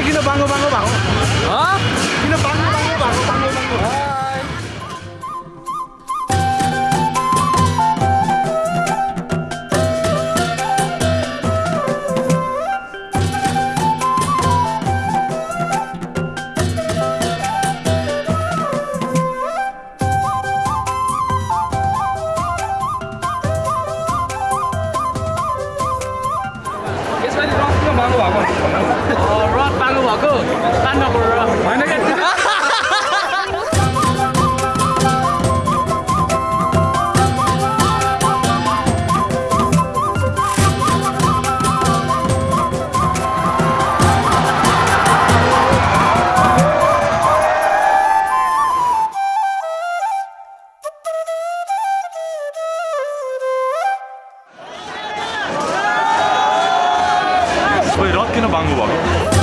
Rod चाहिँ किन बाङ्गो खोइ रड किन बाङ्गो भएको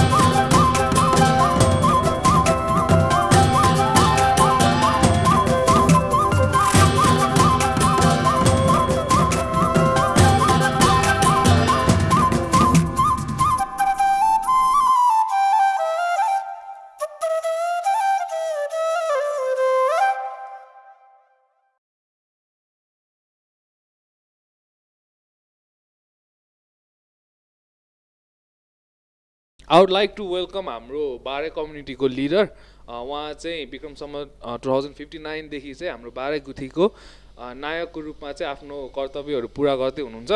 I would like to welcome हाम्रो बारे कम्युनिटीको लिडर उहाँ चाहिँ विक्रमसम्म टु थाउजन्ड फिफ्टी नाइनदेखि चाहिँ हाम्रो बारे गुथीको अ, नायकको रूपमा चाहिँ आफ्नो कर्तव्यहरू पुरा गर्दै हुनुहुन्छ।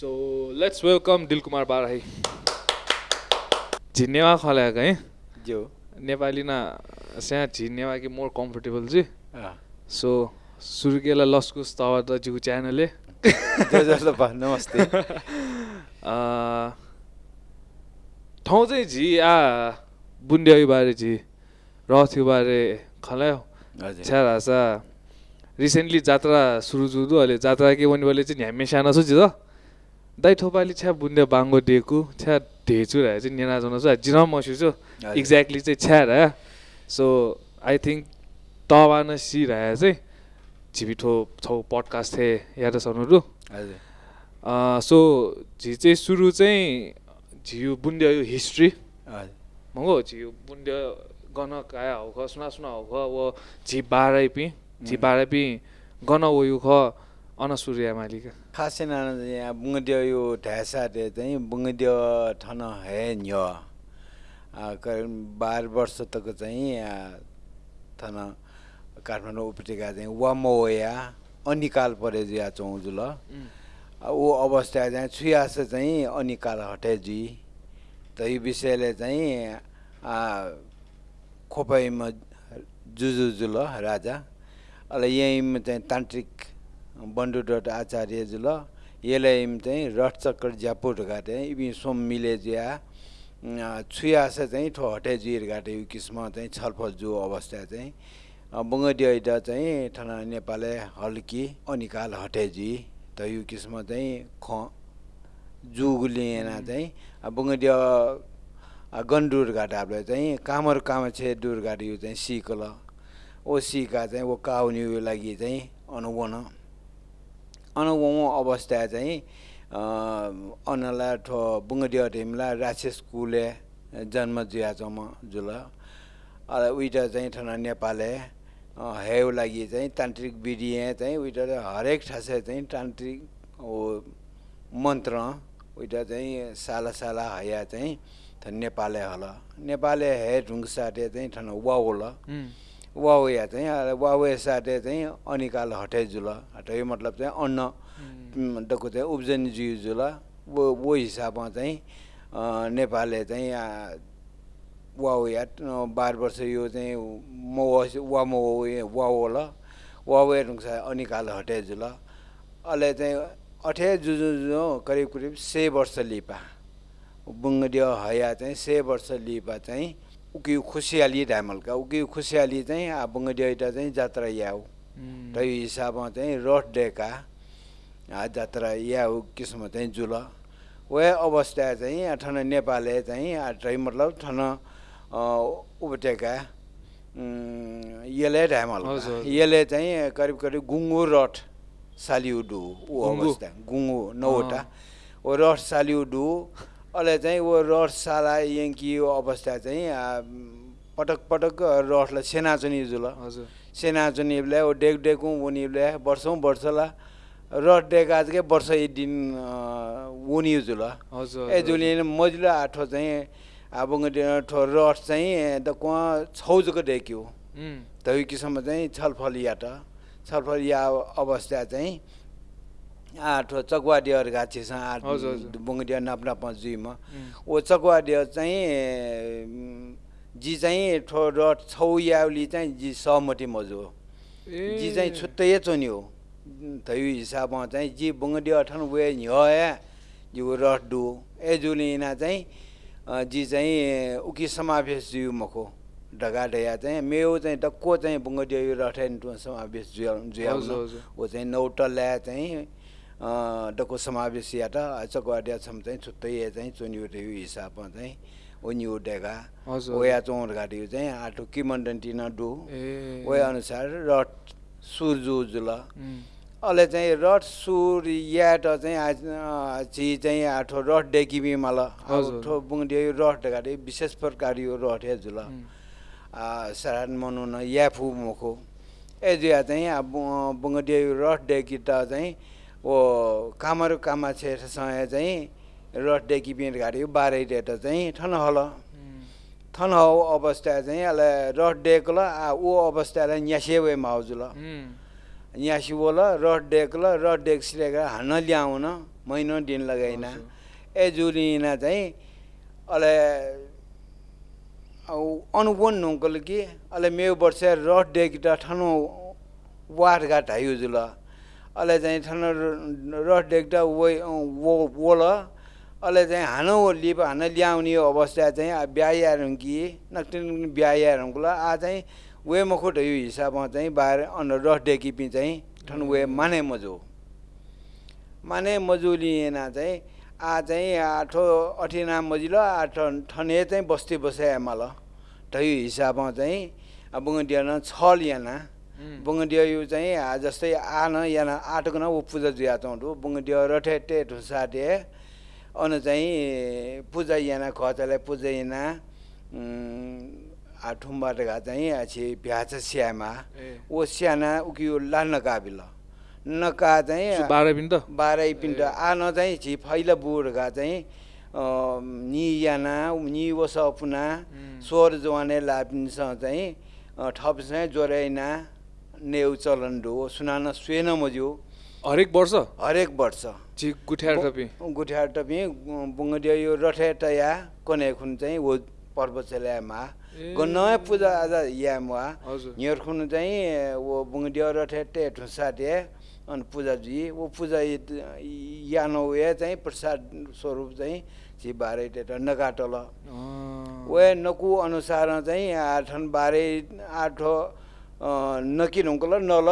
So let's welcome Dilkumar Barai झिन्नेवा खल्याएको है? जो नेपाली न स्या झिन्नेवा कि मोर कम्फर्टेबल चाहिँ सो सुर्गेला लस्कुस तवा त जिउ च्यानलले नमस्ते ठाउँ चाहिँ झी आ बुन्ड्याउ बारे झी रथ्यो बारे खलायो। छ्या रिसेन्टली जात्रा सुरु जुदु अहिले। जात्रा के भन्ने बोले चाहिँ ह्यामे सानो छु झिज दाइ ठोपाली छ्या बुन्ड्या बाङ्गो दिएको छ्या ढेचु रहे चाहिँ नेना जानु छ। जिन मसु छु। एक्ज्याक्टली चाहिँ छ्या रह्या सो आई थिङ्क तवा न सी चाहिँ। झिबिठो छौ पडकास्ट थिए याद हजुर। सो झि चाहिँ सुरु चाहिँ झिउ यो मगो झिउ बुन्ड्या गन काया हो ख? सुना सुना हो ख? वो झि बाह्रै पि झि बाह्रै पि गन वो यु ख? अनसुर्या मालिका। खासै नाना यहाँ बुङ्गदियो यो ढ्यासाटे चाहिँ बुङ्गदियो ठन हे न्य करिब बाह्र वर्ष तक चाहिँ यहाँ थन काठमाडौँ उपत्यका चाहिँ वामोया अनिकाल परे जिया चौजुल ऊ अवस्था चाहिँ छुयास चाहिँ अनिकाल हटेजी त यो विषयले चाहिँ आ, खोपाइमा जुजुजुल राजा अहिले यहीँ चाहिँ तान्त्रिक बन्डु डट आचार्य जुल यसलाई चाहिँ रथ चक्कर ज्यापुट घाटे इबी सोम मिले ज्या छुयास चाहिँ ठो हटे जिर घाटे यो किसिम चाहिँ छलफल जो अवस्था चाहिँ बङ्गडियाइड चाहिँ ठना नेपालले हल्की अनिकाल हटेजी। त यो किसिम चाहिँ ख जुगुलिएन चाहिँ बङ्गडिया गन्डुर घाट चाहिँ कामर कामछे डुर घाट यो चाहिँ सिकल ओ सिका चाहिँ वो काउनी लागि चाहिँ अनुवन अनुवन अवस्था चाहिँ अनला ठो बुङ्गडिया ढिमला राक्षस कुले जन्म जियाचम जुल। अला उइटा चाहिँ ठना नेपालले हेउ लागि चाहिँ तान्त्रिक विधिए चाहिँ उइटा हरेक ठासे चाहिँ तान्त्रिक ओ मन्त्र उइटा चाहिँ साला साला हया चाहिँ त नेपाले हल। नेपाले हे ढुङ्ग साटे चाहिँ ठन वाउल वाउ या चाहिँ वाउ साटे चाहिँ अनिकाल हटे जुल। हटे यो मतलब चाहिँ अन्न। डको चाहिँ उब्जनी जिउ जुल। वो वो हिसाबमा चाहिँ नेपालले चाहिँ आ, वाउ या बाह्र वर्ष यो चाहिँ मो वा मो वाउ होला वाउ ढुङ्ग सा अनिकाल हटे जुल अहिले चाहिँ अठे जुजु जो करिब करिब से वर्ष लिपा। बुङ्गडियो हया चाहिँ से वर्ष लिपा चाहिँ उकि खुसियाली ढामलका उकि खुसियाली चाहिँ आ बुङ्गडियोटा चाहिँ जात्रा याउ र यो हिसाबमा चाहिँ रथ डेका आ जात्रा याउ किसिम चाहिँ जुल। वे अवस्था चाहिँ ठन नेपालले चाहिँ मतलब ठन उपत्यका उम्, यसले ढामल। यसले चाहिँ करिब करिब गुङ्गु रथ सालिउडु ऊ? अवस्था। गुङ्गु नौवटा। ओ रथ सालिउडु अहिले चाहिँ ऊ रड साला यङ्की अवस्था चाहिँ पटक पटक रडलाई सेनाचुनी जुल। हजुर। सेनाचुनीलाई ओ डेक डेकौँ उनीले वर्षौँ वर्षला रड डेका चाहिँ वर्ष एक दिन उनी जुल। हजुर। ए जुलिन मजिलो आठो चाहिँ अब ठो रड चाहिँ द कुवा छौजको डेक्यो उम्, तै किसिममा चाहिँ छलफल या त छलफल या अवस्था चाहिँ आठो चकवाडियर गाछेछ आठ हजुर, हजुर। बुङ्डिया नाप नाप जुइमा। उम्, ओ चकवाडियर चाहिँ एम, जी चाहिँ ठो रड छौ याउली चाहिँ जी सहमति मजु हो। जी चाहिँ छुट्टै चोनि हो। थयु हिसाबमा चाहिँ जी बुङ्गडी अठन वे ह्या जो रट डु ए जुलिना चाहिँ जी चाहिँ उकी समावेश जिउ मको ढगा ढया चाहिँ मेउ चाहिँ डक्को चाहिँ बुङ्गडी यो रठेन टु समावेश जुया जुया। ओ चाहिँ नौटल्या चाहिँ डक्को समावेश या त चकवाडिया छम चाहिँ छुट्टै चाहिँ चोनियो त्यो हिसाबमा चाहिँ डेगा हजुर। ओया चौर गाडी चाहिँ आटो किमन्डन्टी न डु। वे अनुसार रड सुरजु जुल अहिले चाहिँ रड सुर याट चाहिँ आज अँ, ची चाहिँ आठो रड डेकिबी मल। हजुर। ठो बुङ्डियो रड गाडी विशेष प्रकार यो रड हे जुल। सरान मनु न याफु मुखो। ए जुया चाहिँ अब बुङ्डियो रड डेकी त चाहिँ ओ कामर कामा छेसँग चाहिँ रड डेकिबी गाडी बाह्रै डेट चाहिँ ठन हल। थन हौ अवस्था चाहिँ अहिले रड डेकल आ ऊ अवस्थालाई न्यासेवे माउजुल। उम्, न्यासिवोल रड डेकल रड डेक सिलेर हान्न ल्याउन महिनो दिन लगाइन। ए जुलिना चाहिँ अहिले अनुगुण नुङ्कल कि अहिले मेउ वर्ष रड डेक ठनो वाट घाट हाइयो जुल अहिले चाहिँ ठन रड डेक त वो वोल अहिले चाहिँ हानो लिप हान ल्याउने अवस्था चाहिँ ब्यायाहरू कि नक्टिन ब्यायाहरू आ चाहिँ वे मखुट यो हिसाबमा चाहिँ बाहिर अन रड डेकी पि चाहिँ ठन वे माने मजु माने मजुलिएन चाहिँ आ चाहिँ आठो अठिना मजिलो आठ ठने चाहिँ बस्ती बसाए मल तै हिसाबमा चाहिँ बुङ्गडिया न छल याना। बुङ्गडिया यो चाहिँ आ जस्तै आन याना आटको न ऊ पूजा जुया चौँडु बुङ्गडिया रठे टे ठुसाटे अन चाहिँ पूजा याना खचलाई पूजा याना आठुम्बाट घा चाहिँ अछि भ्याच स्यामा। ओ स्याना उकियो ला नकाबिल नका चाहिँ बाह्र पिन त बाह्रै पिन्ट आन चाहिँ छि फैला बुढका चाहिँ नि याना नि वस पुना उम्, स्वर जवाने लापिनसँग चाहिँ अ, ठपसँग जोराइना नेउ चलन डो सुनान स्वेन मज्यो। हरेक वर्ष? हरेक वर्ष। गुठ्यार टपी। गुठिया टपी बुङ्गडिया यो रठे टया कने खुन चाहिँ वो पर्व चल्यामा। नयाँ पूजा आज यामा हजुर। न्यर खुन चाहिँ वो बुङ्गडिया रठे टे ठुसाटे अनि पूजा जी वो पूजा यानो वे चाहिँ प्रसाद स्वरूप चाहिँ सी बाह्रै टेट नकाटल वे नकु अनुसार चाहिँ आठन बाह्रै आठो नकिन हुँकल नल।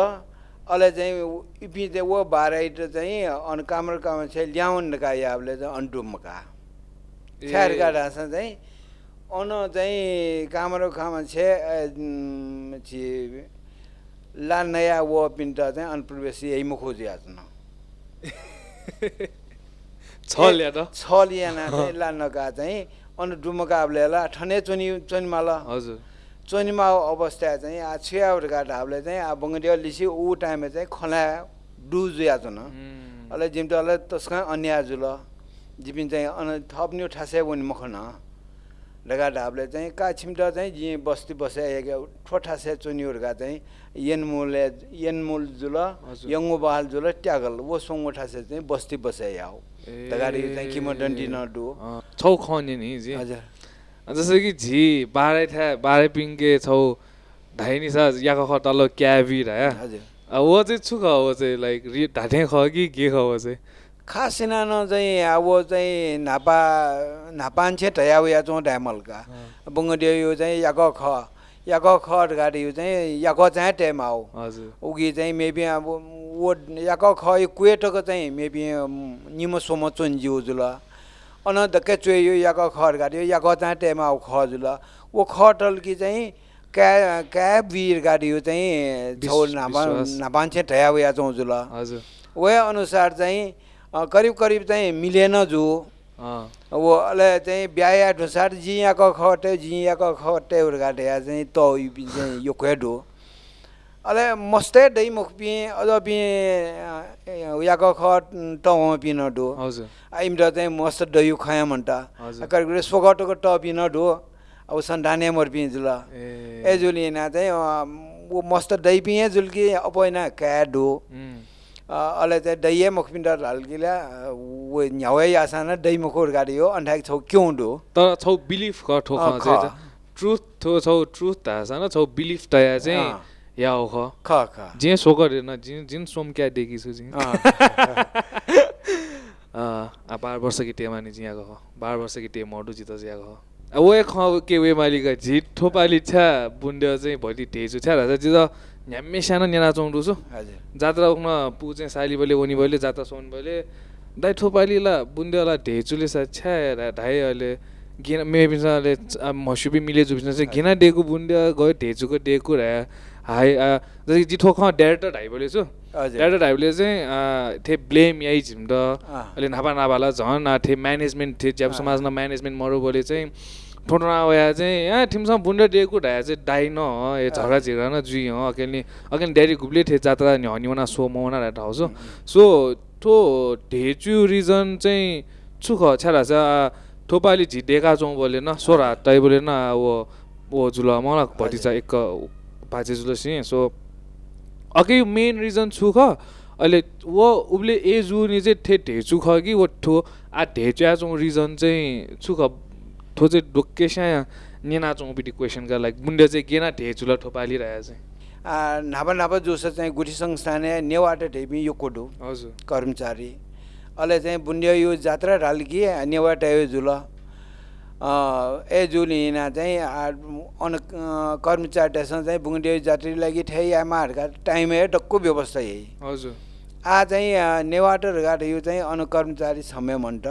अहिले चाहिँ इपि चाहिँ वो बाह्रै चाहिँ अन कामर काम चाहिँ ल्याउन नका याबले चाहिँ अन्टुमका ढाँसा चाहिँ अन चाहिँ कामरो खामा छे छि ला नयाँ वो पिन्ट चाहिँ अनप्रवेश यही मुखो ज्याच्न छ ल्या त? छ लियाना चाहिँ ला नका चाहिँ अन डुमका ला ठने चोनी चोनीमाल। हजुर। चोनीमा अवस्था चाहिँ आ छुयाहरूका ढाबले चाहिँ आ बङ्गडिया लिसी ऊ टाइममा चाहिँ खला डु ज्याच्न उम्, अहिले जिम्टोलाई तस्का अन्य जुल जिपिन चाहिँ अन थप्ने ठासे भने मखन ढगा ढाबले चाहिँ का छिम्टा चाहिँ जि बस्ती बसाएको ठोठासे चुनीहरूका चाहिँ यनमुले यनमुल जुल। यङ्गो बहाल जुल ट्यागल वो सोङ्गो ठासे चाहिँ बस्ती बसाइ ए, तगाडी चाहिँ किम डन्डी नडु छौ खन्यो नि जी। हजुर। जस्तो कि झी बाह्रै ठ्या बाह्रै पिङ्के छौ ढाइनी छ याको ख तल क्याबी ढाया हजुर। वो चाहिँ छु ख वो चाहिँ लाइक ढाँटे ख कि के ख वो चाहिँ। खास सिनानो चाहिँ अब चाहिँ नापा नापान्छे ठया चौँ ढ्यामलका बुङ्गडियो यो चाहिँ याको ख। याको ख गाडी यो चाहिँ याको चाहिँ टेम आऊ हजुर। उगी चाहिँ मेबी अब वो याको ख यो चाहिँ मेबी निमो सोमो चोन्जिउ जुल। अन धक्कै चोयो यो याको खर गाडी यो याको चाहिँ टेम आऊ ख जुल। वो ख टल्की चाहिँ क्या क्या वीर गाडी यो चाहिँ विश्व- नापा। नापान्छे ठया उया चौँ जुल। हजुर। वे अनुसार चाहिँ करिब करिब चाहिँ मिलेन जो। अले चाहिँ ब्याया ढुसार जियाको खटे जियाको खटे उर्गाटे या चाहिँ त चाहिँ यो क्वेडो अले मस्ते दै मुख पिए अझ पिए याको खट त पिन डो हजुर। आइमरा चाहिँ मस्त डयु खया हजुर. करिकरि सोगटोको ट पिन डो अब सन्डाने मर पिए जुल। ए। जुलिना चाहिँ वो मस्त दै पिए जुल्की अपैना क्या डो अले चाहिँ दैये मुखपिन्डर हल्किला वो न्यावै आसान दै मुखोर गाडी हो अन्ठाक छौ क्यों डो तर छौ बिलिफ ख ख। चाहिँ ट्रुथ थो छौ ट्रुथ थाहा छैन छौ बिलिफ तया चाहिँ। या हो ख ख ख जे सोकर हेर्न जिन जिन सोम क्या देखी छु जिन। आ बाह्र वर्ष की टेमा नि जियाको हो बाह्र वर्ष की टेम मडु जित हो अब वे ख के वे मालिक झिट थोपाली छ्या बुन्ड्यो चाहिँ भोलि ढेजु छ्या राजा जित न्याम्मे सानो नेना हजुर जात्रा उक्न पु चाहिँ साली बोले उनी बोले जात्रा सोन बोले दाइ थोपालीला बुन्देला ढेचुले सा छ्या ढाइ अहिले गिना मे पिसाले मसुबी मिले जुबिस चाहिँ घिना डेको बुन्दिया गयो ढेचुको डेको रा हाई जस्तै जिठो ख डाइरेक्टर ढाइ बोले छु डाइरेक्टर ढाइले चाहिँ थे ब्लेम यही झिम्ड। अहिले नापा नापाला झन् थे म्यानेजमेन्ट थे ज्याप समाजमा म्यानेजमेन्ट मरो बोले चाहिँ ठोटो नआया चाहिँ यहाँ ठिमसँग बुन्डा डेको ढाया चाहिँ डाइ न हो ए झगडा झिगडा न जुइ हो। अकेले अकेले ड्याडी गुब्ले थे जात्रा नि हनिवना सो मौना ठाउँ सो। सो थो ढेचु रिजन चाहिँ छुख छ्याला छ थोपाली झिडेका चौँ बोले न सोरा टाइ बोले न वो वो जुल मलाई भतिजा एक भाजे जुल सिँ सो अघि मेन रिजन छु ख अहिले वो उसले ए जुनी चाहिँ ठे ढेचु ख कि वो ठो आ ढेच्या चौँ रिजन चाहिँ छु ख ठो चाहिँ डोकेसा नेना चौँपिटी क्वेसनका लागि बुन्डे चाहिँ गेना ढेचुला ठोपालिरहेको चाहिँ। आ, नापा नापा जोस चाहिँ गुठी संस्थाने नेवाटे ढेपी यो कोडो हजुर। कर्मचारी। अहिले चाहिँ बुन्डियो यो जात्रा ढाल्की नेवाटे यो जुल। ए जुल हिँडा चाहिँ अन कर्मचारीसँग चाहिँ बुङ्डियो जात्रा लागि ठै आमाहरूका टाइम है डक्को व्यवस्था यही। हजुर। आ चाहिँ अँ, नेवाटर घाट यो चाहिँ अन कर्मचारी समय मन्ट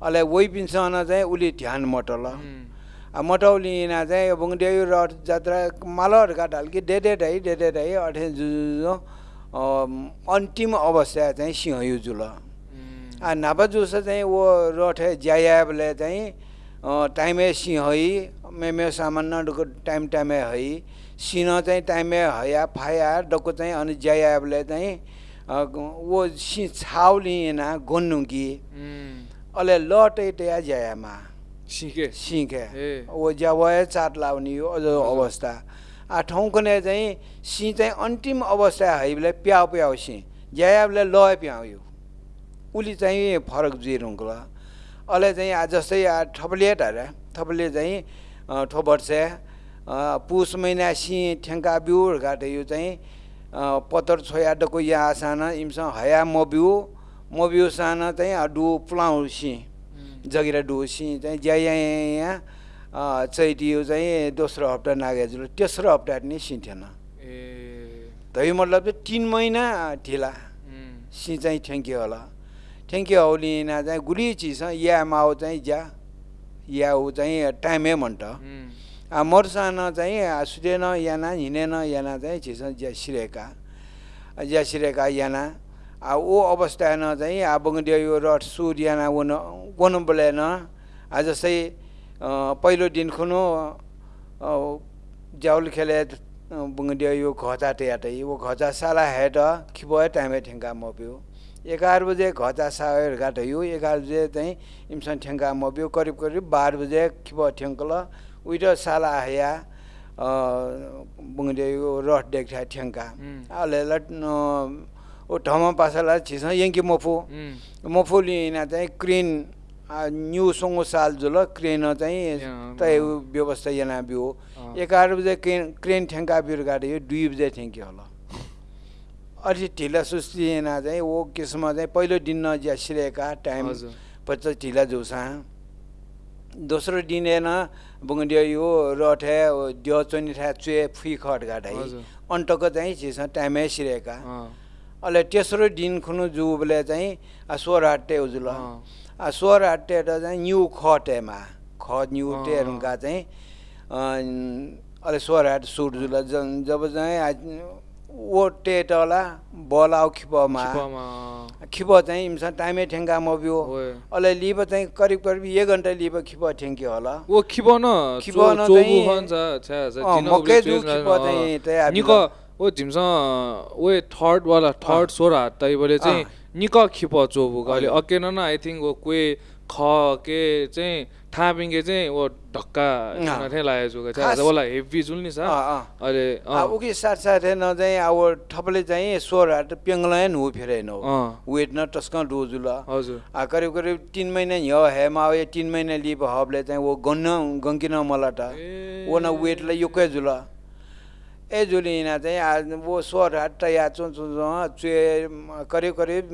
वही पिन्सन चाहिँ उसले ध्यान मटल। मटौलीना चाहिँ बुङ्डियो रथ जात्रा मालहरू घाट हल्की डेडे ढाइ डेडे ढाइ अठे जुजो अन्तिम अवस्था चाहिँ सिंह यो जुल आ नापा जुस चाहिँ वो रठे ज्यायाबले चाहिँ टाइमे सिंह है मेमे सामान्य डुको टाइम टाइमे है सिंह चाहिँ टाइमे हया फाया डक्को चाहिँ अनि ज्यायाबले चाहिँ वो सि छाउलिना गोन्नुकी। उम्, अहिले लटै टया ज्यायामा। सिके। ए। वो ज्यावय चाट लाउने यो अझ अवस्था। आ ठाउँकोने चाहिँ सिंह चाहिँ अन्तिम अवस्था है बेला प्याउ प्याउ सिंह। ज्यायाबले लय प्याउ यो। उसले चाहिँ फरक जिरुङ्कुल अहिले चाहिँ आ जस्तै आ थपलिएट अरे थपले चाहिँ ठोबर्छे पुस महिना सिंह ठेङ्का बिउ घाटे यो चाहिँ पत्तर छोया डको या आसान इमसँग हया मबिउ मबिउ सान चाहिँ आ डु पुलाउ सिंह। जगिरा डोसी चाहिँ ज्या यहाँ चैटियो चाहिँ दोस्रो हप्ता नागेजुल तेस्रो हप्ता नि सिन्थेन ए। धै मतलब चाहिँ तिन महिना ढिला सि चाहिँ ठ्याङ्क्यु होला। ठ्याङ्क्यु हौलिना चाहिँ गुली चिज या माउ चाहिँ ज्या या ऊ चाहिँ टाइमै भन्ट। मर्सान चाहिँ सुतेन याना हिँडेन याना चाहिँ चिज ज्या सिरेका। ज्या सिरेका याना। ओ अवस्था न चाहिँ आ बङ्गडियो यो रट सुर याना वन गोनु बोलेन आ जस्तै पहिलो दिन खुनु जाउल खेले बङ्गडियो यो घचा टेयाटै वो घचा साला हेड खिबो टाइमे ठेङ्गा मप्यो। एघार बजे घचा साएर घाट यो एघार बजे चाहिँ इमसन ठेङ्गा मप्यो। करिब करिब बाह्र बजे खिबो ठेङ्कल। उइट साला हया बुङ्गे यो रट देख्या ठेङ्का उम्, ओ ढमा पासाला छिस यङ्की मफु। मफु लिना चाहिँ क्रेन न्यु सङ्गो साल जुल क्रेन चाहिँ यहाँ, तय अँ। व्यवस्था yana बियो। अँ। एघार बजे क्रेन क्रेन ठेङ्का बिर गाडी यो दुई बजे ठेङ्की होला। अलि ढिला सुस्ती चाहिँ ओ किसम चाहिँ पहिलो दिन न ज्या सिरेका टाइम पचास ढिला जोसा दोस्रो दिन हेर्न बुङ्डियो यो रठे ड्य चोनी ठा चुए फुइ खट गाडा। अन्टको चाहिँ चिस टाइमै सिरेका। अहिले तेस्रो दिन खुनु जुबले चाहिँ स्वर हाट्टे उजुल। स्वर त चाहिँ न्यु खटेमा। ख न्यु। टेहरूका चाहिँ अहिले स्वर हाट सुट जुल जब चाहिँ ओ टेटला बल आउ खिपमा। खिप चाहिँ इम्सा टाइमे ठेङ्गा मब्यो। ओए। अहिले लिप चाहिँ करिब करिब एक घन्टा लिप खिप ठेङ्की होला। छ्या छ अँ, जिन मकै जु खिप न- चाहिँ ओ झिम्स ओ थर्ड वाला थर्ड सोर हात तैबले चाहिँ निक खिप चोबु अहिले। अकेन न आई थिङ्क वो कोही ख के चाहिँ थापिङ्गे चाहिँ वो ढक्का लागेको छु हेभी जुल नि छ। अहिले अब उकी साथसाथै न चाहिँ अब ठपले चाहिँ स्वर हाट पेङ्गलायन हो फेरेन हो अँ, वेट न टस्क डोजु ल हजुर करिब करिब तिन महिना ह्यो हेमा आयो तिन महिना लिप हबले चाहिँ वो गन्न गङ्किन मलाटा ए। वो न वेटलाई योकै जुल। ए जुलिना चाहिँ आज वो स्वर हाट या चो चो चुए करिब करिब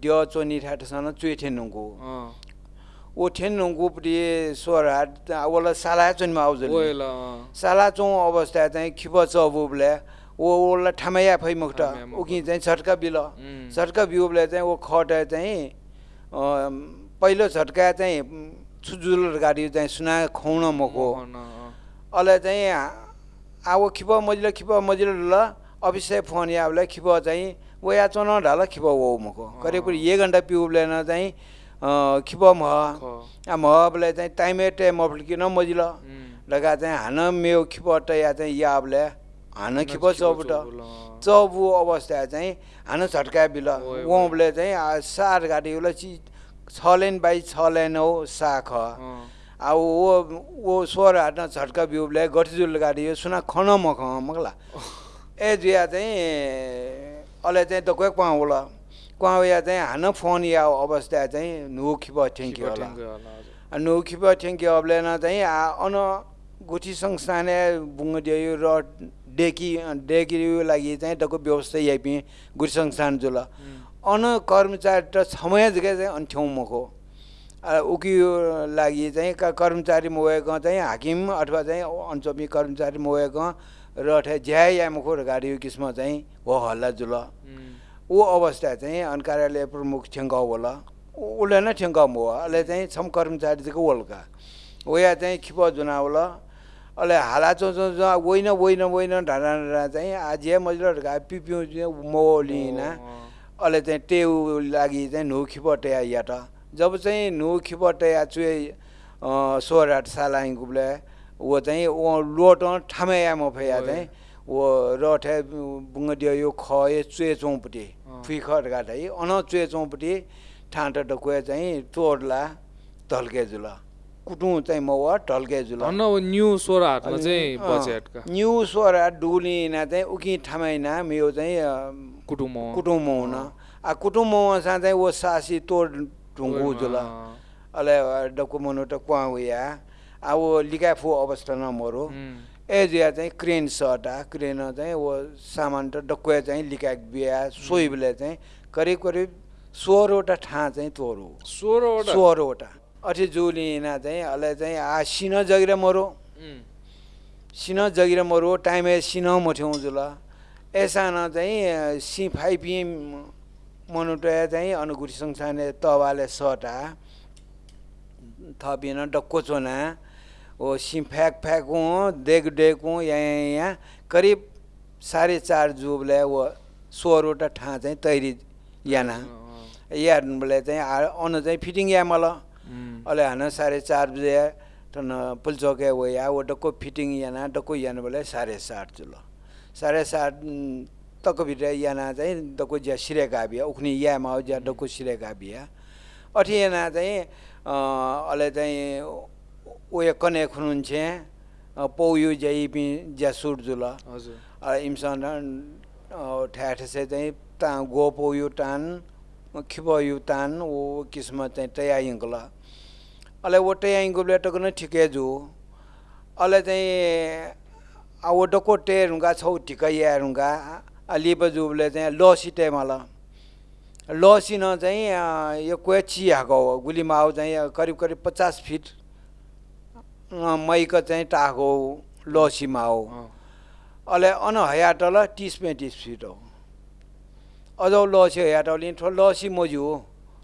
ड्य चोनी ठाटसँग चुए ठेनुको अँ, वो ठेनुकोपट्टि स्वर हाट ओला साला चोनमा आउँछ साला चौँ अवस्था चाहिँ खिप चबुबले ओ ओला ठामैया फै मुक्त। उकि चाहिँ छट्का बिल। छट्का बिउबले चाहिँ ओ खट चाहिँ पहिलो झट्का चाहिँ छुजुल गाडी चाहिँ सुना खुवाउन मको अहिले चाहिँ अब खिप मजिलो खिप मजिलो ल अफिसै फोन याबले खिप चाहिँ वो या चोन ढाल खिप वो मको करिब करिब एक घन्टा पिउबले न चाहिँ खिप मह। ख, आ महबले चाहिँ टाइमे टाइम अफ्लिकिन मजिलो। लगा चाहिँ हान मेउ खिपट या चाहिँ याबले हान खिप अँ। चौबु अवस्था चाहिँ हान छट्का बिल। उहाँले चाहिँ सार गाडी उसलाई छ लेन बाई छ लेन हो साख। अब वो वो स्वर हाट्न छट्का बिउले गठजुल गाडी हो सुना खन मख मगला। ए जुया चाहिँ अहिले चाहिँ त कोही कुवा होला? कुवा या चाहिँ हान फोन या अवस्था चाहिँ नु खिप ठेङ्की खिप होला। नौखिप ठेङ्की अब्लेन चाहिँ अन गुठी संस्थाने बुङ्गडियो र डेकी डेकी लागि चाहिँ टको व्यवस्था याइपि गुठी संस्थान जुल। अन कर्मचारी त समय जग्गा चाहिँ अन्ठ्यौँ मको उकी लागि चाहिँ कर्मचारी मोएको चाहिँ हाकिम अथवा चाहिँ अञ्चमी कर्मचारी मोएको र ठे ज्या या मुखो गाडी किस्म चाहिँ हो हल्ला जुल। ऊ अवस्था चाहिँ अन कार्यालय प्रमुख ठेङ्गा होला। उसले नै ठेङ्गा हो अहिले चाहिँ छम कर्मचारी चाहिँ वल्का ओया चाहिँ खिप जुना होला। अहिले हाला चो चो होइन होइन होइन ढाडा ढाडा चाहिँ आज मजिलो पिपिउ मोलिना अहिले चाहिँ टेउ लागि चाहिँ नु खिप टेया या त जब चाहिँ नु खिप टेया चुए सोराट सालाङ गुब्ले वो चाहिँ वो लोट ठामे या मफया। चाहिँ वो रठे बुङ्गडियो यो ख ए चुए खट गाट है। अन चुए चौपट्टि ठाँट डकुए चाहिँ तोड्ला ढल्के जुल। कुटुँ चाहिँ मौवा ढल्के जुल। भन्न वो न्यू सोर हातमा चाहिँ न्यु सोरा डुलिना चाहिँ उकि ठामैना मेरो चाहिँ कुटुम कुटुम्ब हुन। आ कुटुम्ब सा चाहिँ वो सासी तोड अले डक्कु मनु त कुवा हुया आ वो लिकाफु अवस्था न मरो ए जिया चाहिँ क्रेन सटा क्रेन चाहिँ वो सामान त डक्कुए चाहिँ लिकाक बिहा सोइबले चाहिँ करिब करिब सोह्रवटा ठाँ चाहिँ तोरु सोह्रवटा सोह्रवटा अठी जुलिना चाहिँ अहिले चाहिँ आ सिन जगिर मरो सिन जगिर मरो टाइमे सिन मठ्यौँ जुल एसान चाहिँ सि फाइपी मनुटया चाहिँ अनुगुठी संस्थाने तवाले सटा थपिन डक्को चोना ओ सि फ्याक फ्याकौँ देग डेकौँ यहाँ यहाँ करिब साढे चार जुबले वो सोह्रवटा ठाँ चाहिँ तैरी याना। अँ, यानले चाहिँ आ- अन चाहिँ फिटिङ या उम्, अहिले हान साढे चार बजे टन पुलचौके वो या वो डक्को फिटिङ याना डक्को याना बोले साढे सात चुलो साढे सात उम्, तक्को भित्र याना चाहिँ डक्को ज्या सिरेका बिहा उख्ने यामा हो ज्या बिहा अठी याना चाहिँ अहिले चाहिँ उयो कने खुनुहुन्छ पौयु ज्याइ ज्या सुट जुल। हजुर। इमसन ठ्याठसे चाहिँ ता गो पौयु टान खिपयु तान वो किस्म चाहिँ टयाइङ्गला अहिले वो टयाइङ्गुले टक्क ठिकै जु। अहिले चाहिँ अब डक्को टेरुङ्गा छौ ठिकै यारुङ्गा लिप जुबले चाहिँ लसी टेमला। लसी न चाहिँ यो कोही चिहाको हो? गुलीमा आऊ चाहिँ करिब करिब पचास फिट मैक चाहिँ टाको लसीमा हो। अहिले अन हयाटल तिस पैँतिस फिट हो। अझ लसी हयाटल ठो लसी मजु हो।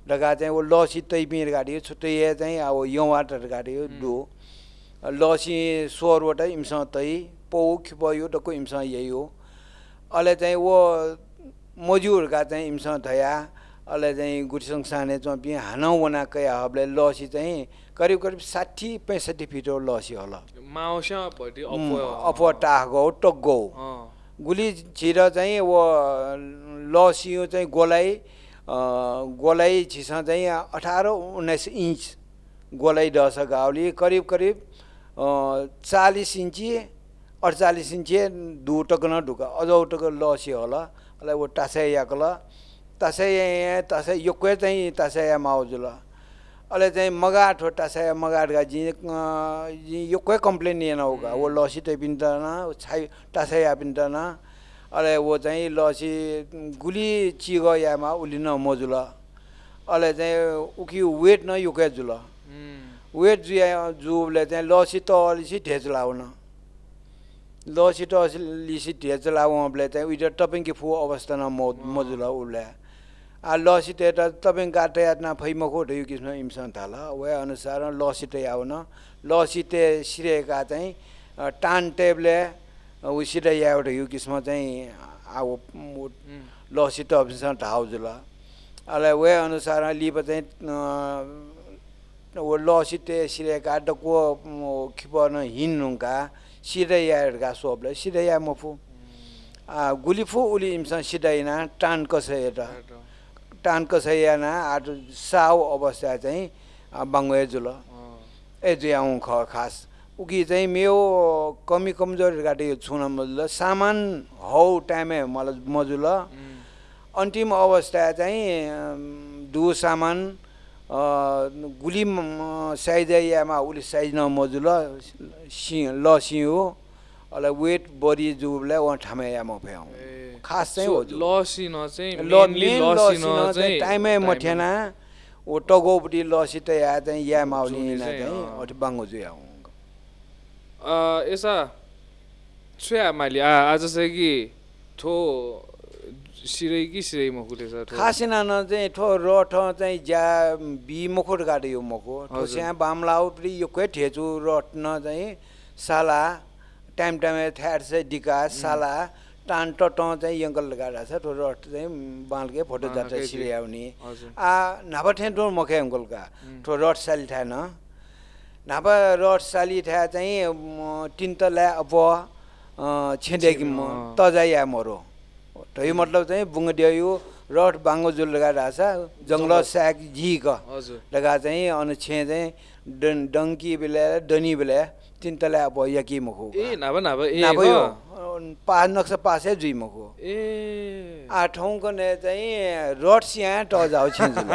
ढका चाहिँ वो लसी तै पिर गाडी हो छुट्टै चाहिँ अब यो वाटर गाडी हो डो लसी सोरवटा इमसँग तै पौ खिपयो डक्को इमसँग यही हो। अहिले चाहिँ वो मजुरका चाहिँ इमसँग थया अहिले चाहिँ गुठसङ साने चम्पी हानौ वना कया हबले लसी चाहिँ करिब करिब साठी पैँसठी फिट लसी होला। अफ टाह गौ टक गौ। गुली छिर चाहिँ वो लसियो चाहिँ गोलाइ गोलाइ छिस चाहिँ अठार उन्नाइस इन्च गोलाइ डस गाउली करिब करिब चालिस इन्ची अडचालिस इन्ची दु न ढुक टक लसी होला। अलाई वो टासे याकल तासे तासे योक्वे चाहिँ तासे या माउजुल अहिले चाहिँ मगाट हो टासा मगाटका जी जी योक्वे कम्प्लेन येन होगा वो लसी त पिन्टन छाइ टासा या पिन्टन अहिले वो चाहिँ लसी गुली चिग यामा उलिन मजुल अहिले चाहिँ उकि वेट न युके जुल। वेट जुया जुले चाहिँ लसी त अलिसी ढेच लाउन लसी त अलिसी ढेच लाउले चाहिँ उइटा टपिङकी फु अवस्था न मो मजुल उसले आ लसिटे त तपाईँ गाटे यातना फैमको ढयु किस्म इमसन थाल। वे अनुसार लसिटे आउन लसिटे सिरेका चाहिँ टान टेबले उसिटे याउ ढयु किस्म चाहिँ आउ लसिटे ढाउ जुल। अहिले वे अनुसार लिप चाहिँ लसिटे सिरेका डको खिपन हिन्नुका सिधै याहरूका सोपले सिधै या मफु गुलिफु उली इमसन सिधैना टान कसै टान कसैयाना आट साउ अवस्था चाहिँ बाङ्गे जुल ए जुयाउँ ख खास उकी चाहिँ मेरो कमी कमजोरी यो छुन मजुल सामान हौ टाइमे मलाई मजुल अन्तिम अवस्था चाहिँ दु सामान गुली म- साइज यामा उली साइज न मजुल सि ल सिउ अलाई वेट बडी जुबलाई वहाँ ठामे यामा फ्याउ खास चाहिँ हो चाहिँ टाइमै मठेना ओ टगौपट्टि लसी त या चाहिँ या माउली चाहिँ, बाङ्गो जुया हुँ। यसा छुया मैले आ आज चाहिँ कि ठो सिरै कि सिरै मकुले छ ठो खासिना न चाहिँ ठो रठ चाहिँ ज्या बी मखोट गाडे यो मखो। ठो हजुर। स्या बामलाउ प्रि यो क्वे ठेचु रट न चाहिँ साला टाइम टाइममा थ्याट चाहिँ डिका साला टान टट चाहिँ यङ्कल गाडा छ ठो रट चाहिँ बाँलके फोटो जान्छ केही सिरियाउने हजुर। आ नापा ठे डोर मखे अङ्कलका ठो रट साली न नापा रट साली ठ्या चाहिँ तिन तला अब छिँडेकी म अँ। तजा या मरो। यो मतलब चाहिँ बुङ्गडिया यो रट बाङ्गो जुल लगा रहेछ जङ्गल। स्याक झिक। हजुर। लगा चाहिँ अनि छे चाहिँ डन डङ्की बेला डनी बेला तिन तला अब यकी मखो ए नाभा नाभा ए नापा ग? यो पा नक्सा पासै जुइ मखो। ए। आ ठाउँ कने चाहिँ रड सिया ट जाउ छिन्जुल।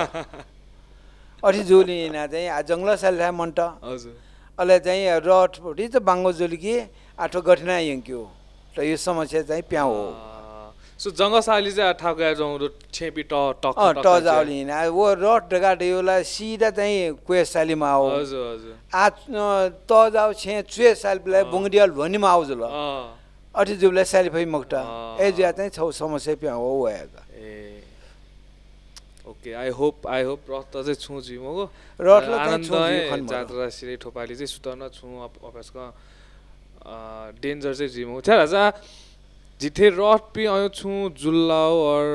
अठी जुलिना चाहिँ जङ्गल साल्ठा मन्ट हजुर। अहिले चाहिँ रड फुटी त बाङ्गो जुल्की आठो गठिना यङ्क्यो र यो समस्या चाहिँ प्याउ हो। सो जङ्गसाली चाहिँ ठाउका जाउँ छेपी ट टक अँ टक ट। जाउलिना वो रड ढगाटे योलाई सिधा चाहिँ कुए सालीमा आऊ हजुर हजुर। आ त जाउ छे चुए साल बेला बुङ्डियल भनिमा आउँछ ल अठी जुबलाई साली फै मुक्टा। ए ज्या चाहिँ छौ समस्या प्याउ हो ए। Okay I hope I hope रथ चाहिँ छु जिमको आनन्द। जात्रा सिरै ठोपाली चाहिँ सुतन छु। अफिसको डेन्जर चाहिँ जिम छ्या राजा जिथे रथ पि आयो छु जुल्लाओ और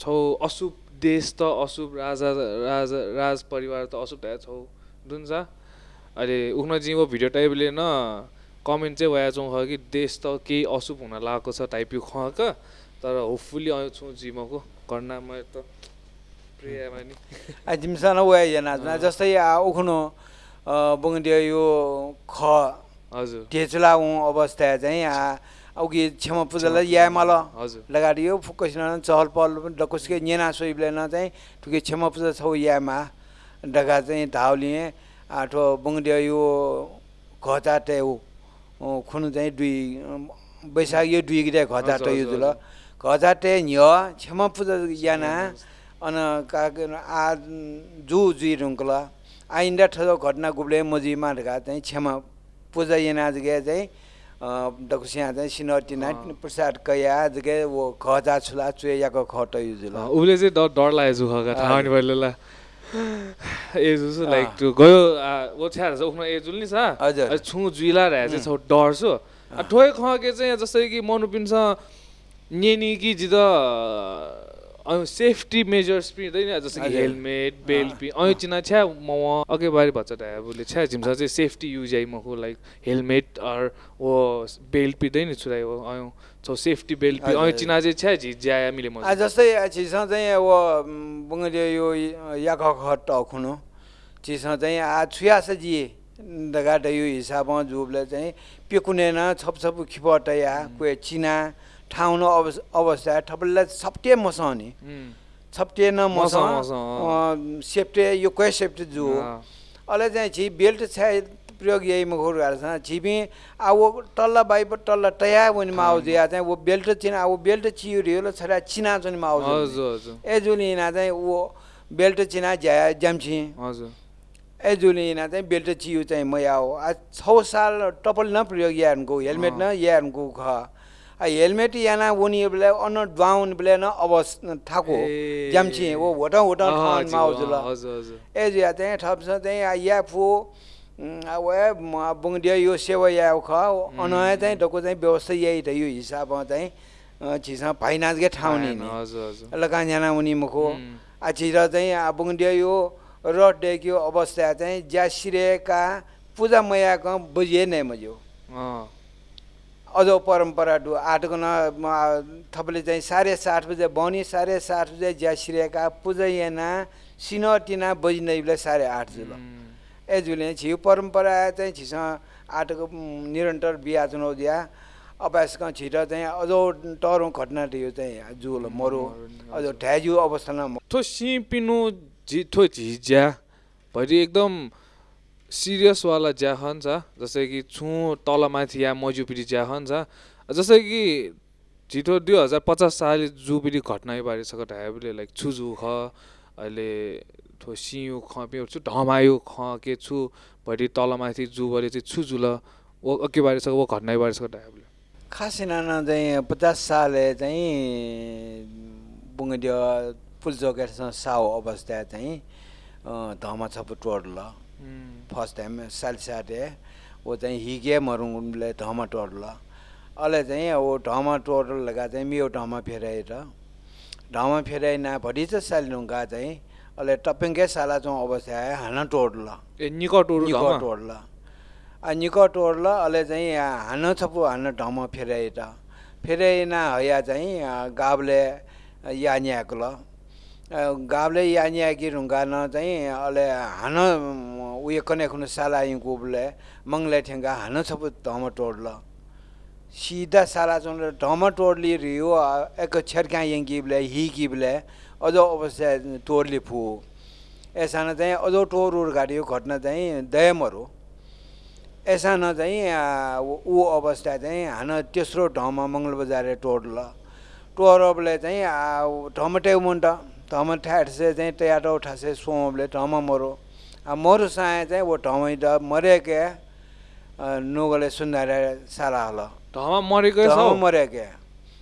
छौ अशुभ देश त अशुभ राजा राजा राज परिवार त अशुभ भए छौ दुन्छ अहिले उख्न जिमको भिडियो टाइपले न कमेन्ट चाहिँ भए छौँ कि देश त केही अशुभ हुन लागेको छ टाइप यो खक तर होपफुल्ली आयो छु जिमको कर्णामा त नि आ जिमसान वे yana जस्तै उखुनो बुङ्डिया यो ख हजुर। टेचुला अवस्था चाहिँ अघि क्षमा पूजालाई या मल। हजुर। लगाडियो फुकसिन चहल पहल डकुसके नेना सोइबले न चाहिँ ठुके क्षमा पूजा छौ यामा डगा चाहिँ धाउलिए आठो बुङ्डिया यो घचा टेउ खुनु चाहिँ दुई बैशाख यो दुई गिरे घचा हजुर, जुल घचा टे न्य क्षमा पूजा याना। अन का आ जु जुइ रुङ्कल। आ इन्डा ठो घटना गुब्ले मजिमा ढका चाहिँ क्षमा पूजा याना जगे चाहिँ डकुसिया चाहिँ सिनटिना अँ। प्रसाद कया जगे वो खजा छुला चुयाको खट युजुल उसले चाहिँ डर डर लागेको छु खगा थाहा नि पहिले ला ए जुसु लाइक टु गयो आ, वो छ्या छ उख्न ए जुल नि छ हजुर। छु जुइला रहे चाहिँ छौ डर छु ठोय खके चाहिँ जस्तै कि मनु पिन्छ नेनी कि जित सेफ्टी मेजर्स पनि हुँदैन जस्तो कि। हेलमेट बेल्ट पनि। ऐ चिना छ्या म अघि बारे भन्छ ढाबुले छ्या झिम्सा चाहिँ सेफ्टी युज आई मको लाइक हेलमेट और वो बेल्ट पिँदैन छुराइ आयो छौ सेफ्टी बेल्ट पि हजुर। चिना चाहिँ छ्या झि ज्या मिले म। जस्तै छिसँग चाहिँ अब बुङ्गे यो याख टखुनु छिसँग चाहिँ आ छुयास जी दगाट यो हिसाबमा जुबले चाहिँ पेकुनेन छप छप खिपटया कुए चिना। ठाउँ न अवस अवस्था ठपल्ला छप्टे छप्टे न मसा मसा, मसा, सेफ्टे यो क्वे सेफ्टे जु अहिले चाहिँ छि बेल्ट छ प्रयोग यही मुखर गर्छ छिपी अब टल्ला बाई टल्ला टया भने माउज या चाहिँ वो बेल्ट चिना अब बेल्ट चियो रियो छरा चिना हजुर ए जुलिना चाहिँ वो बेल्ट चिना ज्याम्छि। हजुर। ए जुलिना चाहिँ बेल्ट चियो चाहिँ मया हो। आ छ साल टपल न प्रयोग यानको हेलमेट न यानको ख। आ हेलमेट याना उनी बेला अन ड्वाउन बेला न अवस ठाको ए। ज्याम्छि वो होटा होटा ठाउँ हजुर, हजुर ए जिया चाहिँ ठप्छ या फु अब बुङ्डिया यो सेवा या ख अनया चाहिँ डको चाहिँ व्यवस्था यही त यो हिसाबमा चाहिँ छिसा फाइनान्सकै ठाउँ नि नि हजुर हजुर। लकान्जाना उनी मुखो। छिर चाहिँ बुङ्डिया यो र डेक्यो अवस्था चाहिँ ज्या सिरेका पूजा मयाको बुझिए नै मज्यो। अझ परम्परा डु आठको न थपले चाहिँ साढे सात बजे बनी साढे सात बजे ज्या सिरेका पूजा येना सिन टिना बजिँदै साढे आठ जुल ए जुले छिउ परम्परा चाहिँ छिस आटको उम्, निरन्तर बिहा चुनाउ दिया। अभ्यासक छिट चाहिँ अझ टरौँ घटना थियो चाहिँ जुल मरो। अझ ठ्याजु अवस्थामा थो सिपिनु झि थो झिज्या भरि एकदम सिरियसवाला ज्या हन्छ जस्तै कि छु तल माथि या मजुपिडी ज्या हन्छ जस्तै कि छिटो दुई हजार पचास साल जुपिडी घटना बारे सक ढाबले लाइक छु जु ख अहिले थो सियु ख छु ढमायो ख के छु भरि तल माथि जु बरे चाहिँ छु जुल ओ अके बारे सक वो घटना बारे सक ढाबले खासै नाना चाहिँ पचास साले चाहिँ बुङ्गिदियो पुलचोकेसँग साउ अवस्था चाहिँ धमा छप टोड्ल फर्स्ट टाइम साल साटे वो चाहिँ हिगे मरुङले ढमा टोड्ल अहिले चाहिँ अब ढमा लगा चाहिँ मियो ढमा फेराएर। ढमा फेराइ ना भरि चाहिँ साल ढुङ्गा चाहिँ अहिले टप्पिङकै साला चाहिँ अवस्था आयो हाना टोड्ल ए निको टोड्ल आ निको टोड्ल अहिले चाहिँ यहाँ हान छपु हान ढम फेराइट फेराइना हया चाहिँ गाब्ले यान्याको ल। गाब्ले यान्याकी ढुङ्गा न चाहिँ अहिले हान उयो कने खुनु साला कुबले मङ्गले ठेङ्गा हान छपु ढम टोड्ल। सिधा साला चाहिँ ढम टोड्ली रियो एक छेर्का यङ्कीबले हिकिबले अझ अवस्था टोड्ली फु। एसाना चाहिँ अझ टोर यो घटना चाहिँ दयमहरू एसाना चाहिँ आ, ऊ अवस्था चाहिँ हान तेस्रो ठाउँमा मङ्गल बजारे टोड्ल टोरबले चाहिँ ऊ ढमटे मुन्ट ढम ठ्याट्से चाहिँ तयाटो ठासे सोमले ढम मरो। मरु साय चाहिँ वो ढमै ड मरेके आ, नोगले सुन्दारे साला हल। ढमा मरेकै ढम मरेके।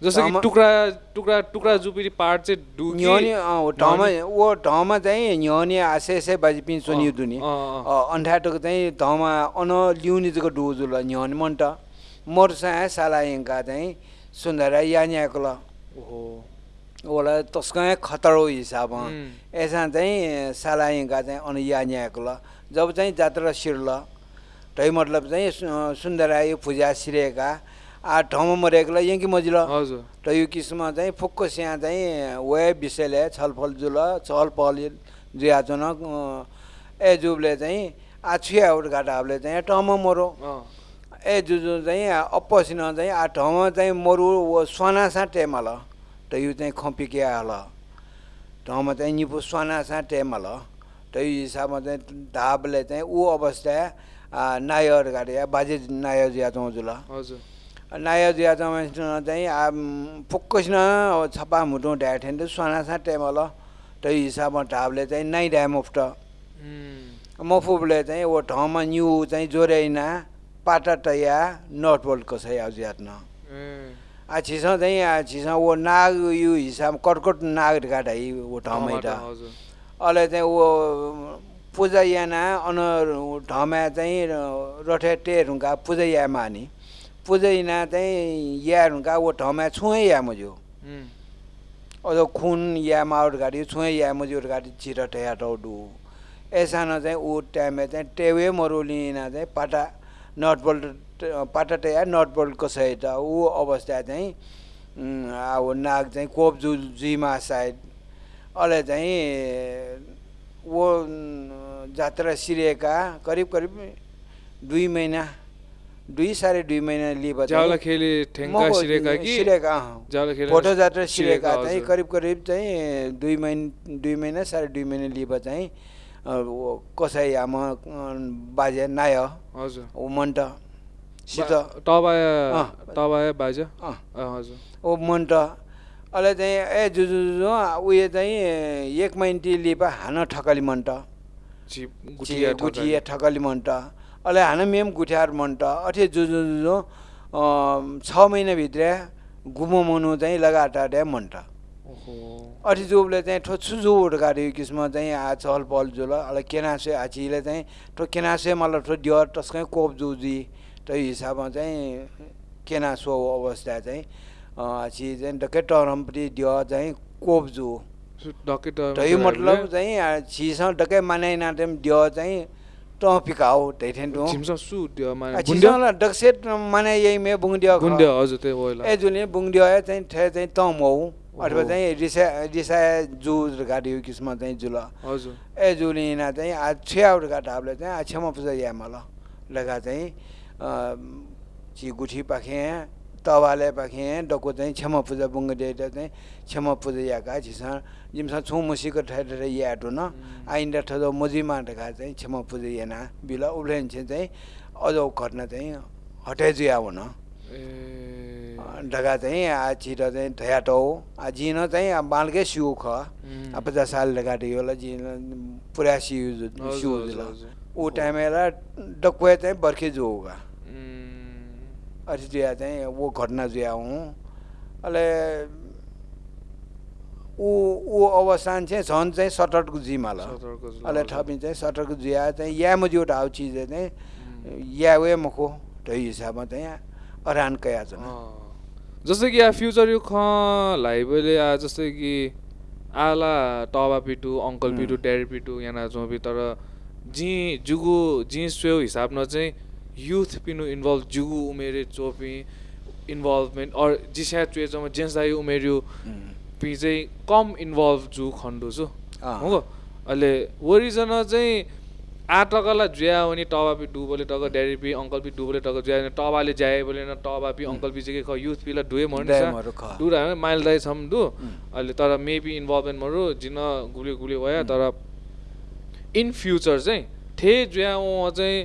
जस्तो कि ढमा- टुक्रा टुक्रा टुक्रा जुपिडी पार्ट चाहिँ डुकी न्योनी ढम वो ढम चाहिँ न्योनी आसे से बाजी पिन सोनी दुनी। अन्ठाटोको चाहिँ धमा अन ल्याउने चाहिँ डुजुल न्योनी मन्ट। मोर्सा साला यङ्का चाहिँ सुन्दर यान्याको ल ओहो। ओला तस्कै खतरो हिसाबमा। उम्. एसा चाहिँ साला यङ्का चाहिँ अन यान्याको ल जब चाहिँ जात्रा सिर्ल तै मतलब चाहिँ सु- सुन्दर यो पूजा सिरेका आ ठाउँमा मरेको यङ्की मजिल। हजुर। र यो किसिममा चाहिँ फुक्को स्या चाहिँ वे विषयले छलफल जुल छलफल जुयाचन ए जुबले चाहिँ आछुया घाटाहरूले चाहिँ टम मरो। ए जुजु चाहिँ अप्पसिन चाहिँ आ ठाउँमा चाहिँ मरु त यो चाहिँ खपिके हल ठाउँमा चाहिँ निपु स्वानासा टेमल त यो हिसाबमा चाहिँ धाबले चाहिँ ऊ अवस्था नायर गाडी बाजे नायर जिया जुल हजुर। नाया जिया चाहिँ आम फुक्कसिन छप्पा मुटु ढ्याठेन त सोनासा टेमल त हिसाबमा ढाबले चाहिँ नाइ उफ्ट उम्, मफुबले चाहिँ वो ठाउँमा न्यु चाहिँ जोर्याइना पाटा टया नट बोल्ट कसै याद न छिसौँ चाहिँ यहाँ ऊ नाग यो हिसाब कर्कट नाग काटा ऊ त। अहिले चाहिँ ऊ पूजायाना अन ठाउँमा चाहिँ रठेटे हुँका पूजायामा नि पूजाइना चाहिँ या हुँका ऊ ठाउँमा छुएँ या मज्यो अझ खुन या माउट गाडी छुएँ या मुज्यो गाडी चिरठे हटाउ चाहिँ ऊ टाइममा चाहिँ टेवे मरुलिना चाहिँ पाटा नट बोल्ट पाटा टया नट बोल्ट कसैट ऊ अवस्था चाहिँ अब नाग चाहिँ कोप जु जुइमा साइड अहिले चाहिँ वो उम्, जात्रा सिरिएका करिब करिब दुई महिना दुई साढे दुई महिना लिएर फोटो जात्रा सिरेका, चाहिँ। करिब करिब चाहिँ दुई महिना दुई महिना साढे दुई महिना लिएर चाहिँ कसै आमा बाजे नाय हजुर। ऊ मन्ट सित। अँ। तबाया बाजा? हजुर। ऊ मन्ट। अहिले चाहिँ ए जुजु जुजु उयो चाहिँ एक महिना लिपा हान ठकली मन्ट। गुठिया ठकली। मन्ट। अहिले हान मेम गुठियार मन्ट। अठे जुजु छ महिनाभित्र गुमो मनु चाहिँ लगाटाटे मन्ट। ओहो अठी जुबले चाहिँ ठो छुजु उड्कारि किसिम चाहिँ आ चहल पहल जुल। अल केनासे आचीले चाहिँ ठो केनासे मलाई ठो डियर टस्कै कोप जुजी। त्यो हिसाबमा चाहिँ केनासो अवस्था चाहिँ आची चाहिँ डक्कै टरमपट्टि डियर चाहिँ कोप जु। डक्कै त्यो मतलब चाहिँ आ, छिसँग डक्कै मानाइ नाटेम डियर चाहिँ ट पिकाउ त्यही टु। छिमसा सु त्यो माने गुन्ड्या छिसँग डक्सेट माने यही मे बुङ्डिया। गुन्ड्या हजुर त्यो ओइला ए जुन बुङ्डिया चाहिँ ठे चाहिँ तम हौ। अथवा। चाहिँ रिसा रिसा जु गाडी किसिम चाहिँ जुल। हजुर। ए जुलिना चाहिँ आ छ्याउट गाटाबले चाहिँ आ छेमा पूजा या मल। लगा चाहिँ ची गुठी पाखे तवाले पाखे डको चाहिँ क्षमा पूजा बुङ्ग डेटा चाहिँ क्षमा पूजा याका छिसा जिमसा छु मुसीको ठेर याटो न। आइन्दा ठदो मोजीमा ढका चाहिँ क्षमा पूजा याना बिला उब्लेन चाहिँ अझ घटना चाहिँ हटाइ जुया हुन। ए। ढका चाहिँ आ छिट चाहिँ ठयाटो आ जिन चाहिँ आ बालकै सिउ ख। पचास साल लगाटे योला जिन पुरा सिउ सिउ। ऊ टाइमला डकुए चाहिँ बर्खे जो होगा। अथी जुया चाहिँ वो घटना जुया हूँ अहिले ऊ ऊ अवस्थान चाहिँ झन् चाहिँ सटरको सतर्क जुल, अहिले। थपी चाहिँ सटरको जुया चाहिँ या मजियो हाउ चिज चाहिँ या वे मको त्यो हिसाबमा चाहिँ अरान कया छ। जस्तै कि यहाँ फ्युचर यो ख लाइबले आ जस्तै कि आला टबा पिटु अङ्कल पिटु ड्याडी पिटु यहाँ जोबी तर जी जुगु जी स्वेउ हिसाबमा चाहिँ युथ पिनु इन्भल्भ जुगु उमेरे चोपी इन्भल्भमेन्ट अर जिस्या चुएचमा जेन्स दाइ उमेर्यो पि चाहिँ कम इन्भल्भ जु खण्डु छु। हो। अहिले ओरिजन चाहिँ आटकला जुया भने टबा पि डुबोले टक ड्याडी पि अङ्कल पि डुबोले टक जुया भने टबाले ज्याए बोले न टबा पि अङ्कल पि चाहिँ के ख युथ पिला डुए मर्नु ख। डुरा माइल दाइ छम दु अहिले तर मेबी इन्भल्भमेन्ट मरु जिन गुली गुली भयो तर इन फ्युचर चाहिँ ठे जुया चाहिँ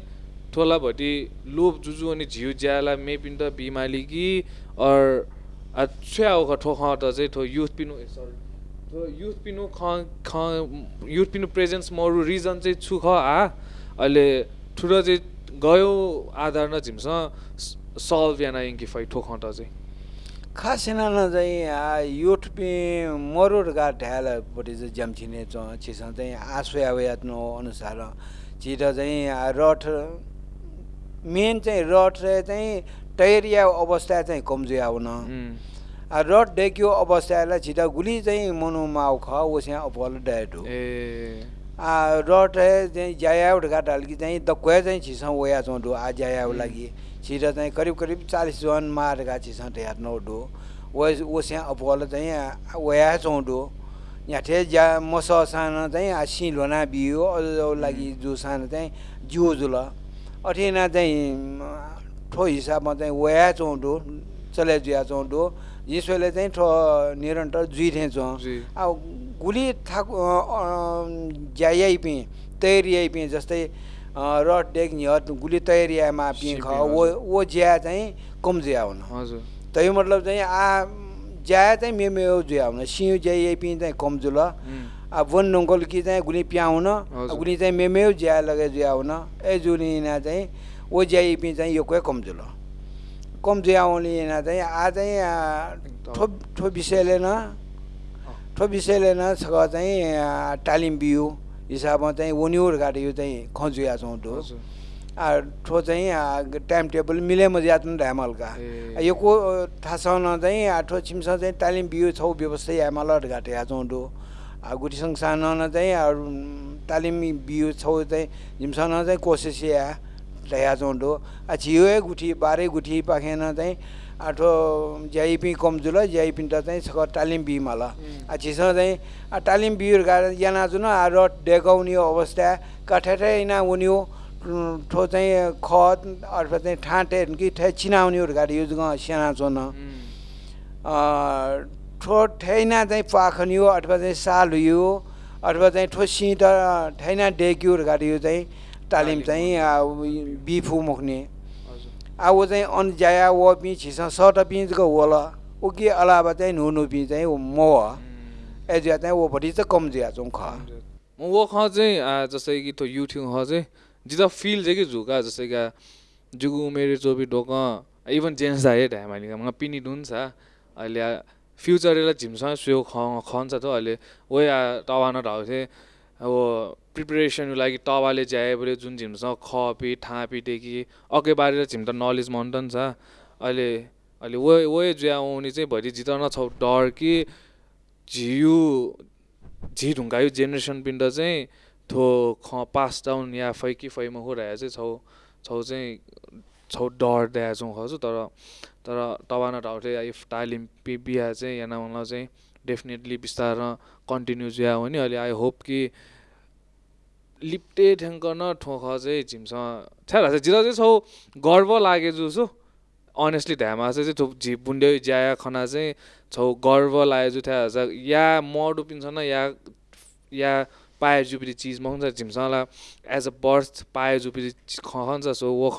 ठोला भटी लोभ जुजु अनि झिउ ज्याला मेपिन त बिमाली कि अर छ्या ख ठो ख त चाहिँ ठो युथ पिनु सरी युथ पिनु ख ख युथ पिनु प्रेजेन्स मरु रिजन चाहिँ छु ख आ। अहिले ठुलो चाहिँ गयो आधार न झिम्स सल्भ याना इङ्की फै ठो ख त चाहिँ। खासिना न चाहिँ युथ पे मरोड गा ढ्यालपट्टि चाहिँ ज्याम्छिने च चाहिँ आसो यानो अनुसार। छिट चाहिँ रट मेन चाहिँ रट चाहिँ टैरिया अवस्था चाहिँ कमजोरी आउन। रट डेक्यो अवस्थालाई छिटा गुली चाहिँ मनुमा ख ओस्या अपल डायट हो ए रट चाहिँ घाट कि चाहिँ दक्वे चाहिँ छिसँग ओया चौँडो आ जायाउ लागि छिटो चाहिँ करिब करिब चालिस जन मारेका छिसँग ढ्याट नौडो ओ ओस्या अपल चाहिँ ओया चौँडो यहाँ ठे ज्या मस सानो चाहिँ सिलोना बियो अझ लागि जो सानो चाहिँ जिउ जुल अठिना चाहिँ ठो हिसाबमा चाहिँ ओया चौँडो चले जुया चौँडो जिसोले चाहिँ ठो निरन्तर जुइथे चौँ जी। अब गुली थाक ज्याइ पि तयारी पि जस्तै रड डेक निहत गुली तयारीमा पि ख वो वो ज्या चाहिँ कम ज्या हुन। हजुर। त्यही मतलब चाहिँ आ ज्या चाहिँ मे मे ज्या हुन। सिउ ज्याइ पि चाहिँ कम जुल अब वन डङ्गल कि चाहिँ गुली प्याउन। गुली चाहिँ मेमेउ ज्या लगे ज्या हुन। ए जुलिना चाहिँ ओ ज्याइ चाहिँ यो कोही कम जुल कम ज्या हुने चाहिँ आ चाहिँ ठो ठो विषयले न ठो विषयले न छ चाहिँ तालिम बिउ हिसाबमा चाहिँ वनिउर गाडी यो चाहिँ खजुया छौँ आ, ठो चाहिँ टाइम टेबल मिले मजा तुन ढ्यामल का ए। आ, यो को थाहा छ चाहिँ ठो छिमस चाहिँ तालिम बिउ छौ व्यवस्था यामल घाटे या चौँडो आ गुठी संस्थान न चाहिँ तालिम बिउ छौ चाहिँ झिमसन चाहिँ कोसिस या आ छियो ए गुठी बाह्रै गुठी पाखेन चाहिँ आठो ज्याइपी कमजुल ज्याइपी त चाहिँ सक तालिम बिमाल आ छिस चाहिँ तालिम बिउ गा याना जुन आ रट डेगाउने अवस्था कठेटै ना उन्यो ठो चाहिँ खत अथवा चाहिँ ठाँटे कि ठे चिनाउनेहरू गाडी युज ग चोन ठो ठैना चाहिँ पाखनियो अथवा चाहिँ साल हुयो अथवा चाहिँ ठो सिट ठैना डेक्युहरू गाडी यो चाहिँ तालिम चाहिँ बिफु मुख्ने। वो चाहिँ अन जाया वो पि छिस सट पिँचको होला ऊ के अलावा चाहिँ नुनु पि चाहिँ म। एजिया चाहिँ वो भरि चाहिँ कम जिया चौँ ख म वो ख चाहिँ जस्तै कि तो युट्युब ख चाहिँ जिता फिल चाहिँ कि झुका जस्तै कि जुगु उमेर चोपी ढोक इभन जेन्स आए ढ्यामालिका मग पिनी डुन छ अहिले फ्युचरलाई झिमसँग स्यो ख खन्छ त अहिले ओ या थिएँ अब प्रिपेरेसनको लागि तवाले ज्याए बोले जुन झिमसँग खपी ठापी टेकी अघि बारेर झिम त नलेज मन त नि छ। अहिले अहिले वो वो ज्या आउने चाहिँ भरि जित न छौ डर कि झिउ झी ढुङ्गायो जेनेरेसन पिण्ड चाहिँ थो ख पास डाउन या फै कि फैमा हो चाहिँ छौ छौ चाहिँ छौ डर दिएको छौँ खछु तर तर तबा न ढाउटे इफ तालिम पि बिहा चाहिँ यहाँ चाहिँ डेफिनेटली बिस्तार कन्टिन्यू ज्या हो नि अहिले आई होप कि लिप्टे ठ्याङ्क न ठोख चाहिँ झिमसँग छ्याला चाहिँ जिरा चाहिँ छौ गर्व लागे जुसो अनेस्टली ढ्यामा चाहिँ थो झिप बुन्ड्यो ज्याया खना चाहिँ छौ गर्व लागे जु थ्या छ या मडु पिन्छ न या या पाए जुपिरी चिज मगाउँछ झिमसँगलाई एज अ बर्थ पाए जुपिरी खन्छ सो वो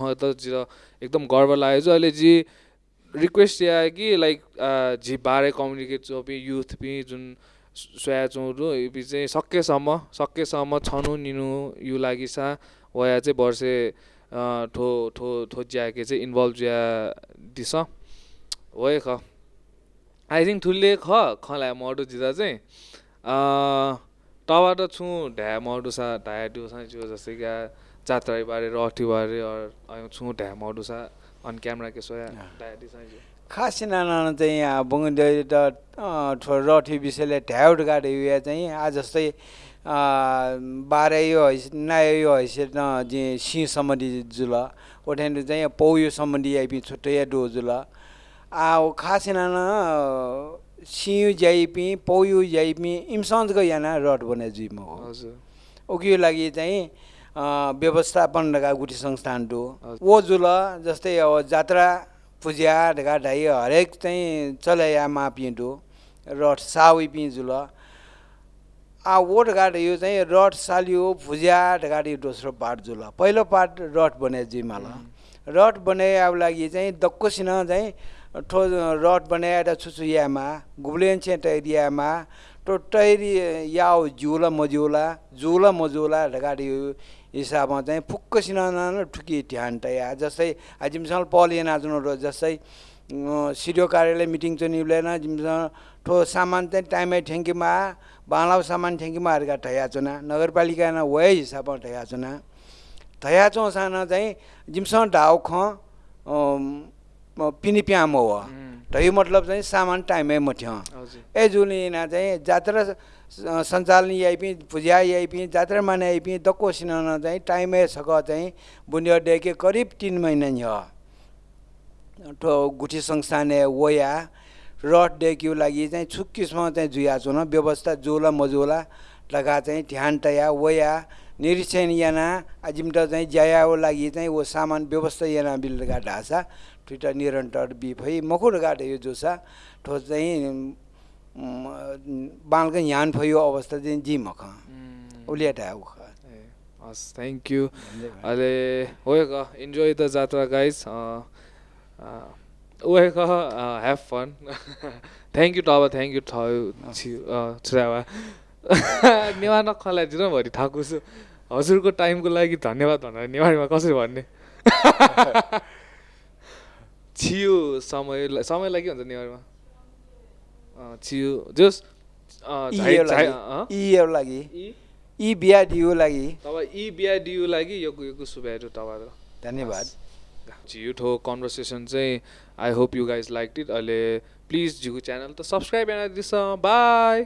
एकदम गर्व लाग्यो जो अहिले जी रिक्वेस्ट या कि लाइक झि बारे कम्युनिकेट चोपी युथ पि जुन सोया चौरु चाहिँ सकेसम्म सकेसम्म छनु निनु यु लागि सा वया चाहिँ वर्षे ठो ठो ठो ज्याके चाहिँ इन्भल्भ ज्या दिस। वय ख। आई थिङ्क थुल्ले ख खला मडु जिता चाहिँ टवा त छु ढ्या मडु सा ढाया डु सा जो जस्तै क्या जात्रा बारे रठी बारे और छु ढ्या मडु अन क्यामेरा के सोया खास नाना चाहिँ यहाँ बुङ्गे त ठो रठी विषयले ढ्याउट गाडे उयो चाहिँ। आज जस्तै बाह्र यो हैस नायो यो हैसियत न जे सिंह सम्बन्धी जुल। ओठ्यान चाहिँ पौयो सम्बन्धी आइपि छुट्टै या डो जुल। आ ओ खास नाना सिंह ज्याइपि पौयो ज्याइपि इमसन्जको याना रट बने जुइम हो हजुर। ओकियो लागि चाहिँ व्यवस्थापन ढका गुठी संस्थान डो। वो जुल जस्तै अब जात्रा पूजा ढका ढाइ हरेक चाहिँ चलाया मापि डो रट साउई पि जुल। आ वो ढका यो चाहिँ रट सालियो भुजा ढका दोस्रो पार्ट जुल। पहिलो पार्ट रट बने जिमाल। रट बनाए अब लागि चाहिँ दक्कोसिन चाहिँ ठो रट बनाएर छुचुयामा गुब्लेन चाहिँ टैरियामा तो टैरी याओ जुला मजुला जुला मजुला ढगाडी हिसाबमा चाहिँ फुक्कसिन ठुकी ध्यान टया जस्तै जिमसँग पलिएन र जस्तै सिडिओ कार्यालय मिटिङ चाहिँ निउलेन जिमसँग ठो सामान चाहिँ टाइमै ठ्याङ्कीमा बाँलाउ सामान ठ्याङ्कीमा हरका ठया नगरपालिका न वय हिसाबमा ठया चुना चौसाना चाहिँ जिमसँग ख पिनी प्याम हो। ढै मतलब चाहिँ सामान टाइमै मठ्य। ए जुलिना चाहिँ जात्रा सञ्चालन आइपि पूजा आइपि जात्रा माने आइपि दक्को सिनाउन चाहिँ टाइमै सक चाहिँ बुनिया डेके करिब तिन महिना छ ठो गुठी संस्थान वया रट डेक्यु लागि चाहिँ छुक्किसम्म चाहिँ जुया चुन व्यवस्था जोला मजोला लगा चाहिँ ध्यान तया वया निरीक्षण याना अजिमट चाहिँ ज्यायाको लागि चाहिँ वो सामान व्यवस्था याना बिलगा ढासा। ठुटा निरन्तर बिफै मकुर गाड यो जोसा। ठो चाहिँ बालको यान फयो अवस्था चाहिँ जिमख उलिया ढाउ ख ए, हस् थ्याङ्क यू अहिले क इन्जोय द जात्रा गाइज ओए क ह्याभ फन थ्याङ्क यू टब थ्याङ्क यू ठ छुरावा नेवार नखलाई दिन भरि थाकुछु। हजुरको टाइमको लागि धन्यवाद भनेर नेवारीमा कसरी भन्ने? छियो समय समयलाई के भन्छ नेवारीमा? छियो। जोस् लागि। यी दियो लागि। तब यी बिहा डियु लागि यो यो सुब्याहरू तब धन्यवाद। झियुठो कन्भर्सेसन चाहिँ I hope you guys like it. अहिले प्लिज झिउ च्यानल त सब्सक्राइब एना दिस। बाई।